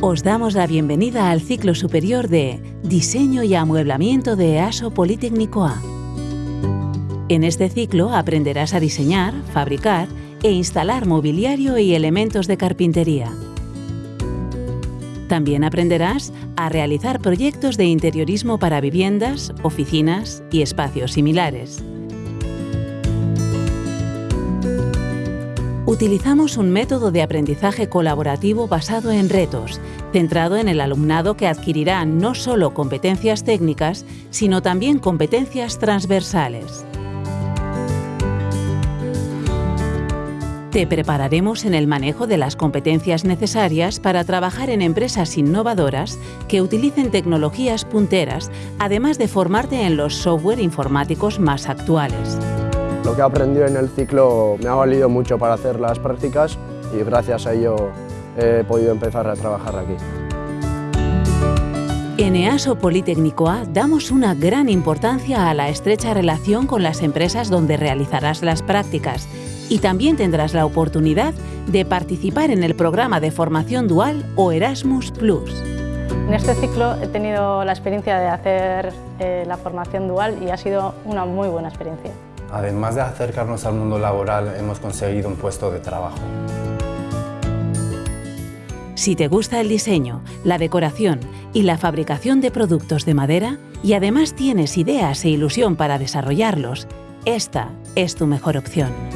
Os damos la bienvenida al ciclo superior de Diseño y Amueblamiento de EASO Politécnico A. En este ciclo aprenderás a diseñar, fabricar e instalar mobiliario y elementos de carpintería. También aprenderás a realizar proyectos de interiorismo para viviendas, oficinas y espacios similares. Utilizamos un método de aprendizaje colaborativo basado en retos, centrado en el alumnado que adquirirá no solo competencias técnicas, sino también competencias transversales. Te prepararemos en el manejo de las competencias necesarias para trabajar en empresas innovadoras que utilicen tecnologías punteras, además de formarte en los software informáticos más actuales. Lo que he aprendido en el ciclo me ha valido mucho para hacer las prácticas y gracias a ello he podido empezar a trabajar aquí. En EASO Politécnico A damos una gran importancia a la estrecha relación con las empresas donde realizarás las prácticas y también tendrás la oportunidad de participar en el programa de formación dual o Erasmus+. En este ciclo he tenido la experiencia de hacer eh, la formación dual y ha sido una muy buena experiencia. Además de acercarnos al mundo laboral, hemos conseguido un puesto de trabajo. Si te gusta el diseño, la decoración y la fabricación de productos de madera, y además tienes ideas e ilusión para desarrollarlos, esta es tu mejor opción.